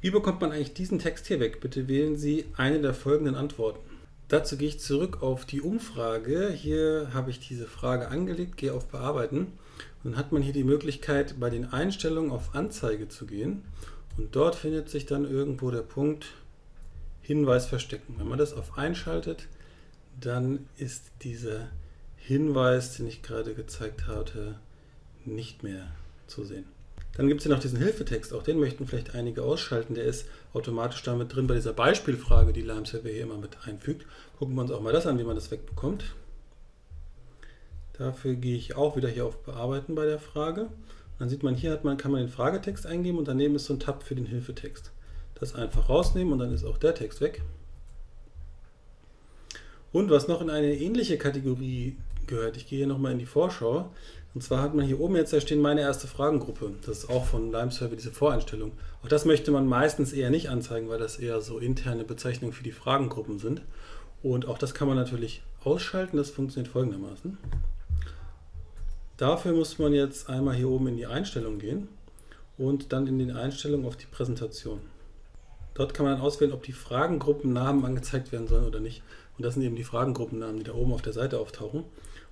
Wie bekommt man eigentlich diesen Text hier weg? Bitte wählen Sie eine der folgenden Antworten. Dazu gehe ich zurück auf die Umfrage. Hier habe ich diese Frage angelegt, gehe auf Bearbeiten. Dann hat man hier die Möglichkeit, bei den Einstellungen auf Anzeige zu gehen. Und dort findet sich dann irgendwo der Punkt Hinweis verstecken. Wenn man das auf einschaltet, dann ist dieser Hinweis, den ich gerade gezeigt hatte, nicht mehr zu sehen. Dann gibt es hier noch diesen Hilfetext, auch den möchten vielleicht einige ausschalten, der ist automatisch damit drin bei dieser Beispielfrage, die Limeserver hier immer mit einfügt. Gucken wir uns auch mal das an, wie man das wegbekommt. Dafür gehe ich auch wieder hier auf Bearbeiten bei der Frage. dann sieht man, hier hat man, kann man den Fragetext eingeben und daneben ist so ein Tab für den Hilfetext. Das einfach rausnehmen und dann ist auch der Text weg. Und was noch in eine ähnliche Kategorie gehört, ich gehe hier nochmal in die Vorschau, und zwar hat man hier oben jetzt da stehen meine erste Fragengruppe. Das ist auch von Limeserver diese Voreinstellung. Auch das möchte man meistens eher nicht anzeigen, weil das eher so interne Bezeichnungen für die Fragengruppen sind. Und auch das kann man natürlich ausschalten. Das funktioniert folgendermaßen. Dafür muss man jetzt einmal hier oben in die Einstellung gehen und dann in den Einstellungen auf die Präsentation. Dort kann man dann auswählen, ob die Fragengruppennamen angezeigt werden sollen oder nicht. Und das sind eben die Fragengruppennamen, die da oben auf der Seite auftauchen.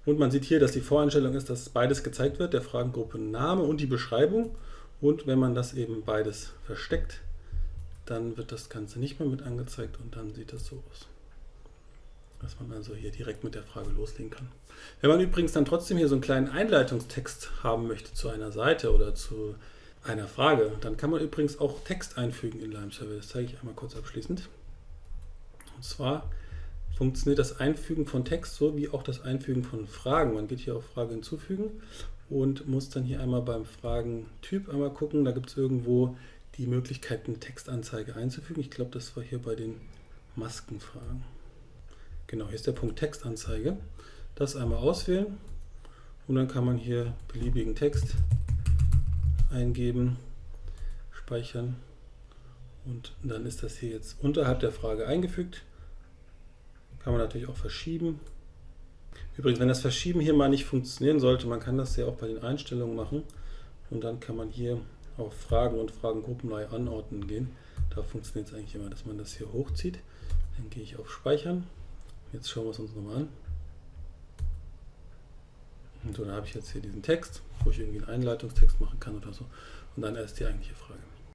Und man sieht hier, dass die Voreinstellung ist, dass beides gezeigt wird, der Fragengruppenname und die Beschreibung. Und wenn man das eben beides versteckt, dann wird das Ganze nicht mehr mit angezeigt und dann sieht das so aus. Dass man also hier direkt mit der Frage loslegen kann. Wenn man übrigens dann trotzdem hier so einen kleinen Einleitungstext haben möchte zu einer Seite oder zu einer Frage, dann kann man übrigens auch Text einfügen in Limeserver. Das zeige ich einmal kurz abschließend. Und zwar funktioniert das Einfügen von Text so wie auch das Einfügen von Fragen. Man geht hier auf Frage hinzufügen und muss dann hier einmal beim Fragentyp einmal gucken. Da gibt es irgendwo die Möglichkeit, eine Textanzeige einzufügen. Ich glaube, das war hier bei den Maskenfragen. Genau, hier ist der Punkt Textanzeige. Das einmal auswählen und dann kann man hier beliebigen Text eingeben, speichern und dann ist das hier jetzt unterhalb der Frage eingefügt. Kann man natürlich auch verschieben. Übrigens, wenn das Verschieben hier mal nicht funktionieren sollte, man kann das ja auch bei den Einstellungen machen. Und dann kann man hier auf Fragen und Fragengruppen neu anordnen gehen. Da funktioniert es eigentlich immer, dass man das hier hochzieht. Dann gehe ich auf Speichern. Jetzt schauen wir es uns nochmal an. Und so, dann habe ich jetzt hier diesen Text, wo ich irgendwie einen Einleitungstext machen kann oder so. Und dann erst die eigentliche Frage.